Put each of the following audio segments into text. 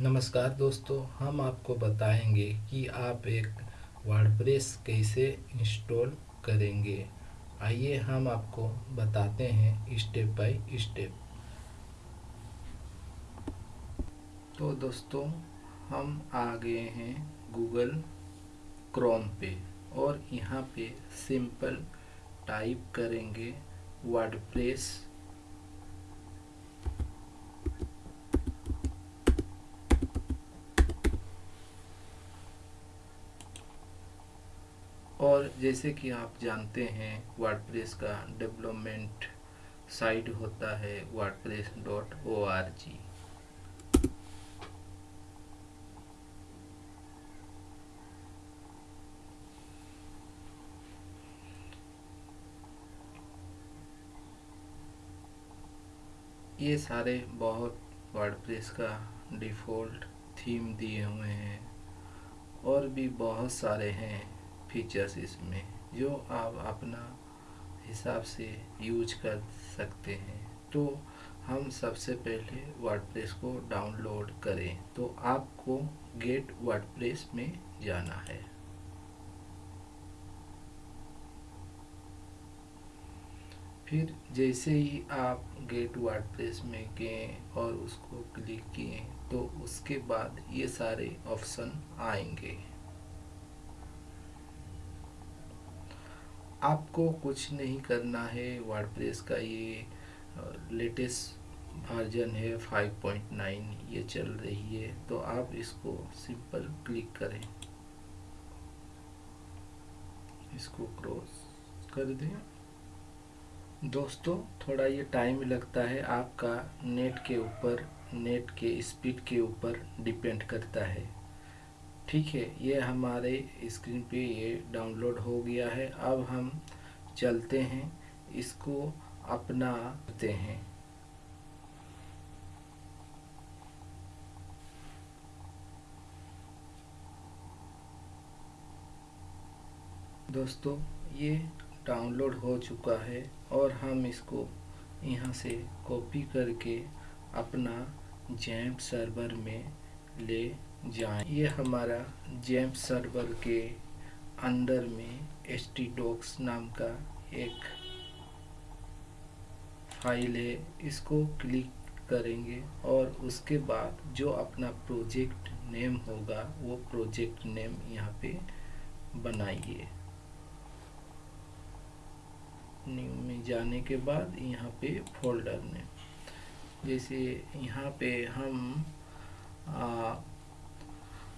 नमस्कार दोस्तों, हम आपको बताएँगे कि आप एक वर्डप्रेस कैसे इंस्टॉल करेंगे। आइए हम आपको बताते हैं स्टेप बाय स्टेप। तो दोस्तों, हम आ गए हैं गूगल क्रोम पे और यहाँ पे सिंपल टाइप करेंगे वर्डप्रेस और जैसे कि आप जानते हैं वर्डप्रेस का डेवलपमेंट साइट होता है WordPress dot O R G ये सारे बहुत वर्डप्रेस का डिफ़ॉल्ट थीम दिए हुए हैं और भी बहुत सारे हैं। फीचर्स इसमें, जो आप अपना हिसाब से यूज़ कर सकते हैं। तो हम सबसे पहले वर्डप्रेस को डाउनलोड करें। तो आपको गेट वर्डप्रेस में जाना है। फिर जैसे ही आप गेट वर्डप्रेस में गए और उसको क्लिक किए तो उसके बाद ये सारे ऑप्शन आएँगे। आपको कुछ नहीं करना है वर्डप्रेस का ये लेटेस्ट वर्जन है 5.9 ये चल रही है तो आप इसको सिंपल क्लिक करें। इसको क्रॉस कर दें। दोस्तों, थोड़ा ये टाइम लगता है, आपका नेट के ऊपर नेट के स्पीड के ऊपर डिपेंड करता है। ठीक है, ये हमारे स्क्रीन पे ये डाउनलोड हो गया है। अब हम चलते हैं, इसको अपना करते हैं। दोस्तों, ये डाउनलोड हो चुका है और हम इसको यहाँ से कॉपी करके अपना जैम्प सर्वर में ले जाएँ। ये हमारा जैम्प सर्वर के अंदर में एच डॉक्स नाम का एक फ़ाइल है। इसको क्लिक करेंगे और उसके बाद जो अपना प्रोजेक्ट नेम होगा वो प्रोजेक्ट नेम यहाँ पे बनाइए। न्यू में जाने के बाद यहाँ पे फोल्डर में जैसे यहाँ पे हम आ,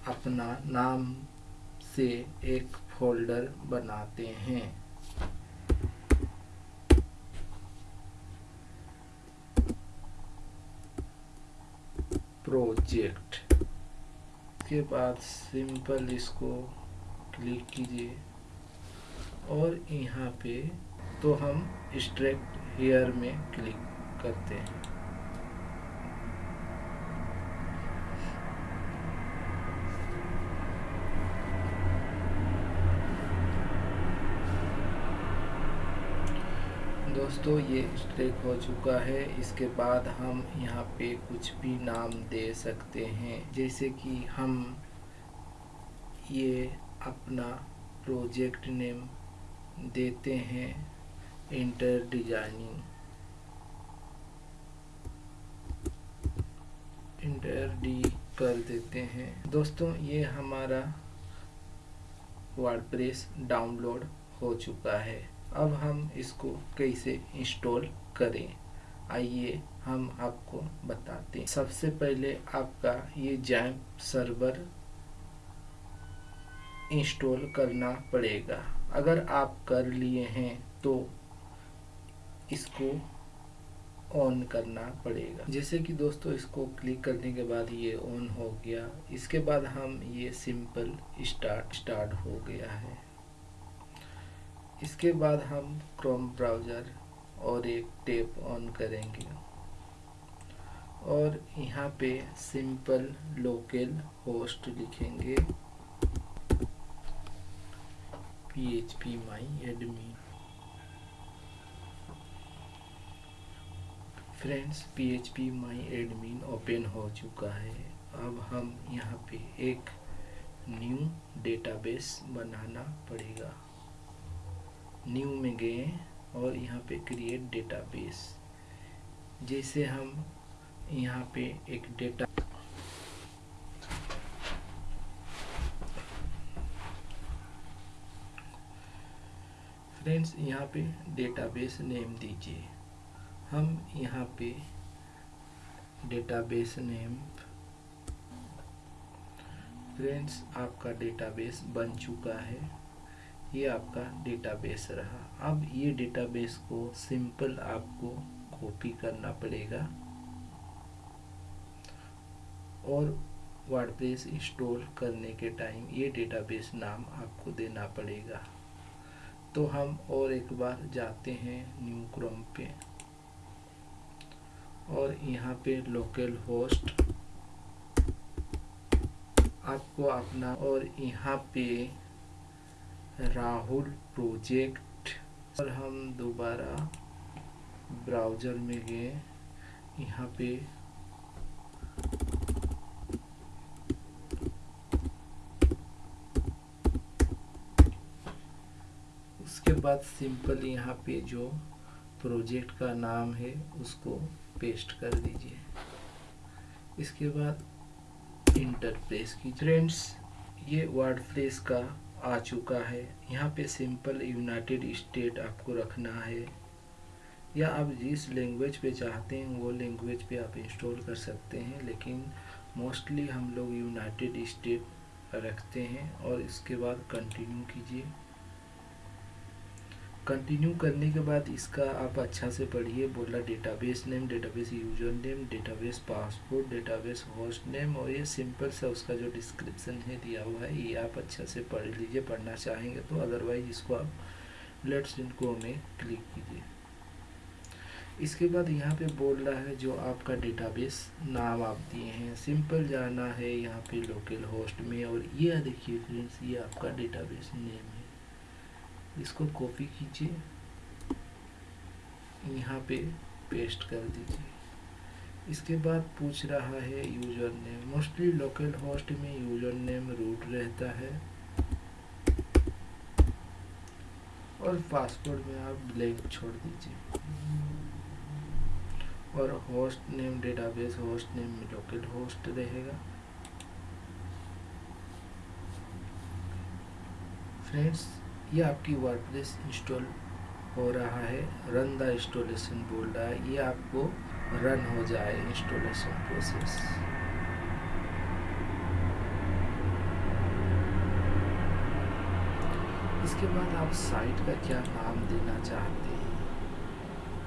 अपना नाम से एक फोल्डर बनाते हैं। प्रोजेक्ट के बाद सिंपल इसको क्लिक कीजिए। और यहाँ पे तो हम स्ट्रेक्ट हेयर में क्लिक करते हैं। दोस्तों, ये स्ट्रेक हो चुका है। इसके बाद हम यहाँ पे कुछ भी नाम दे सकते हैं। जैसे कि हम ये अपना प्रोजेक्ट नेम देते हैं इंटर डिज़ाइनिंग इंटर डी कर देते हैं। दोस्तों, ये हमारा वर्डप्रेस डाउनलोड हो चुका है। अब हम इसको कैसे इंस्टॉल करें? आइए हम आपको बताते हैं। सबसे पहले आपका ये जैम्प सर्वर इंस्टॉल करना पड़ेगा। अगर आप कर लिए हैं तो इसको ऑन करना पड़ेगा। जैसे कि दोस्तों, इसको क्लिक करने के बाद ये ऑन हो गया। इसके बाद हम ये सिंपल स्टार्ट स्टार्ट हो गया है। इसके बाद हम क्रोम ब्राउज़र और एक टेप ऑन करेंगे। और यहाँ पे सिंपल लोकल होस्ट लिखेंगे। P H P my admin friends P H P my admin open हो चुका है। अब हम यहाँ पे एक न्यू डेटाबेस बनाना पड़ेगा। न्यू में गए और यहाँ पे क्रिएट डेटाबेस जैसे हम यहाँ पे एक डेटा फ्रेंड्स यहाँ पे डेटाबेस नेम दीजिए। हम यहाँ पे डेटाबेस नेम फ्रेंड्स आपका डेटाबेस बन चुका है। ये आपका डेटाबेस रहा। अब ये डेटाबेस को सिंपल आपको कॉपी करना पड़ेगा। और वर्डप्रेस इंस्टॉल करने के टाइम ये डेटाबेस नाम आपको देना पड़ेगा। तो हम और एक बार जाते हैं न्यू क्रोम पे। और यहाँ पे लोकल होस्ट आपको अपना और यहाँ पे राहुल प्रोजेक्ट। और हम दोबारा ब्राउज़र में गए। यहाँ पे उसके बाद सिंपल यहाँ पे जो प्रोजेक्ट का नाम है, उसको पेस्ट कर दीजिए। इसके बाद इंटर प्रेस की फ्रेंड्स, ये वर्ड का आ चुका है। यहाँ पे सिंपल यूनाइटेड स्टेट आपको रखना है। या आप जिस लैंग्वेज पे चाहते हैं, वो लैंग्वेज पे आप इंस्टॉल कर सकते हैं, लेकिन मोस्टली हम लोग यूनाइटेड स्टेट रखते हैं और इसके बाद कंटिन्यू कीजिए। कंटिन्यू करने के बाद इसका आप अच्छा से पढ़िए बोला database name database user name database passport database host name और ये सिंपल सा उसका जो डिस्क्रिप्शन है दिया हुआ है, ये आप अच्छा से पढ़ लीजिए, पढ़ना चाहेंगे तो अदरवाइज़ इसको आप लेट्स इनको में क्लिक कीजिए। इसके बाद यहाँ पे बोल रहा है जो आपका डेटाबेस नाम आप दिए हैं सिंपल जाना है यहाँ पे लोकल होस्ट में और ये देखिए फ्रेंड्स ये आपका डेटाबेस नेम है। इसको कॉपी कीजिए। यहाँ पे पेस्ट कर दीजिए। इसके बाद पूछ रहा है user name mostly local host में यूज़र नेम रूट रहता है। और पासवर्ड में आप ब्लैंक छोड़ दीजिए। और host name database host name में लोकल होस्ट रहेगा। फ्रेंड्स ये आपकी वर्डप्रेस इंस्टॉल हो रहा है रन द इंस्टॉलेशन बोल रहा है, ये आपको रन हो जाए इंस्टॉलेशन प्रोसेस इसके बाद आप साइट का क्या नाम देना चाहते हैं?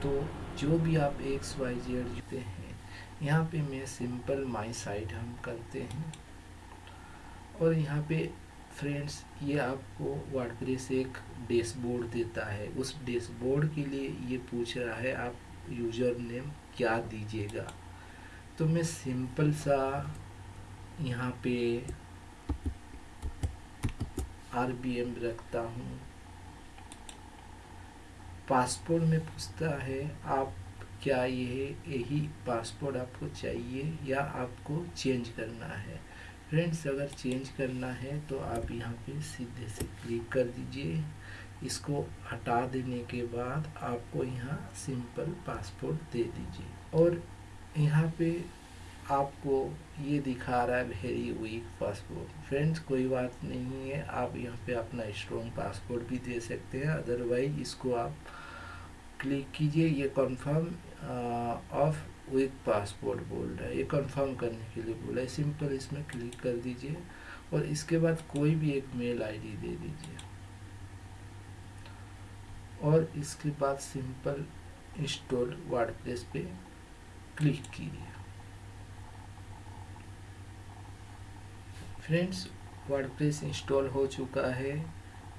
तो जो भी आप एक्स वाई जेड जुते हैं, यहाँ पे मैं सिंपल माई साइट हम करते हैं। और यहाँ पे फ्रेंड्स ये आपको वर्डप्रेस एक डैशबोर्ड देता है। उस डैशबोर्ड के लिए ये पूछ रहा है, आप यूज़र नेम क्या दीजिएगा? तो मैं सिंपल सा यहाँ पे आर बी एम रखता हूँ। पासपोर्ट में पूछता है, आप क्या ये यही पासपोर्ट आपको चाहिए या आपको चेंज करना है? फ्रेंड्स अगर चेंज करना है तो आप यहाँ पे सीधे से क्लिक कर दीजिए। इसको हटा देने के बाद आपको यहाँ सिंपल पासपोर्ट दे दीजिए। और यहाँ पे आपको ये दिखा रहा है वेरी वीक पासपोर्ट फ्रेंड्स कोई बात नहीं है, आप यहाँ पे अपना स्ट्रॉन्ग पासपोर्ट भी दे सकते हैं। अदरवाइज़ इसको आप क्लिक कीजिए। ये कंफर्म ऑफ़ विथ पासपोर्ट बोल रहा है, ये कंफर्म करने के लिए बोला है। सिंपल इसमें क्लिक कर दीजिए और इसके बाद कोई भी एक मेल आईडी दे दीजिए। और इसके बाद सिंपल इंस्टॉल वर्डप्रेस पे क्लिक कीजिए। फ्रेंड्स वर्डप्रेस इंस्टॉल हो चुका है।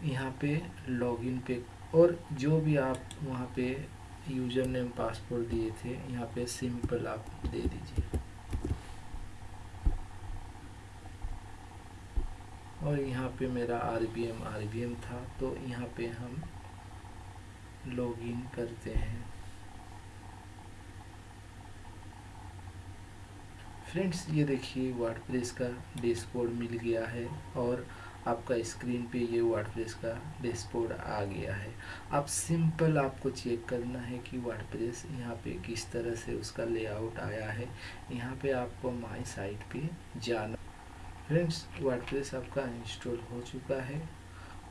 यहाँ पे लॉगिन पे और जो भी आप वहाँ पे यूज़र नेम पासवर्ड दिए थे, यहाँ पे सिंपल आप दे दीजिए। और यहाँ पे मेरा R B M R B M था तो यहाँ पे हम लॉगिन करते हैं। फ्रेंड्स ये देखिए वर्डप्रेस का डैशबोर्ड मिल गया है, और आपका स्क्रीन पे ये वर्डप्रेस का डैशबोर्ड आ गया है। अब सिंपल आपको चेक करना है कि वर्डप्रेस यहाँ पे किस तरह से उसका लेआउट आया है। यहाँ पे आपको माई साइट पे जाना फ्रेंड्स वर्डप्रेस आपका इंस्टॉल हो चुका है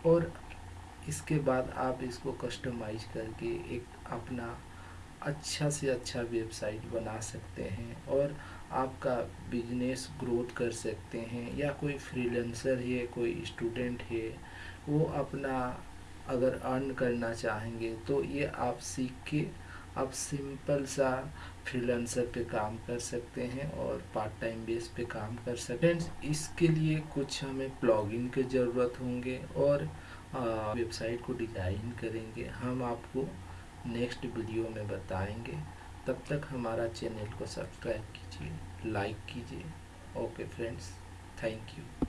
और इसके बाद आप इसको कस्टमाइज करके एक अपना अच्छा से अच्छा वेबसाइट बना सकते हैं और आपका बिज़नेस ग्रोथ कर सकते हैं, या कोई फ्रीलेंसर है, कोई स्टूडेंट है, वो अपना अगर अर्न करना चाहेंगे तो ये आप सीख के आप सिंपल सा फ्रीलांसर पे काम कर सकते हैं और पार्ट टाइम बेस पे काम कर सकते हैं। इसके लिए कुछ हमें प्लॉगिन की ज़रूरत होंगे और वेबसाइट को डिज़ाइन करेंगे। हम आपको नेक्स्ट वीडियो में बताएँगे। तब तक हमारा चैनल को सब्सक्राइब कीजिए लाइक कीजिए ओके फ्रेंड्स थैंक यू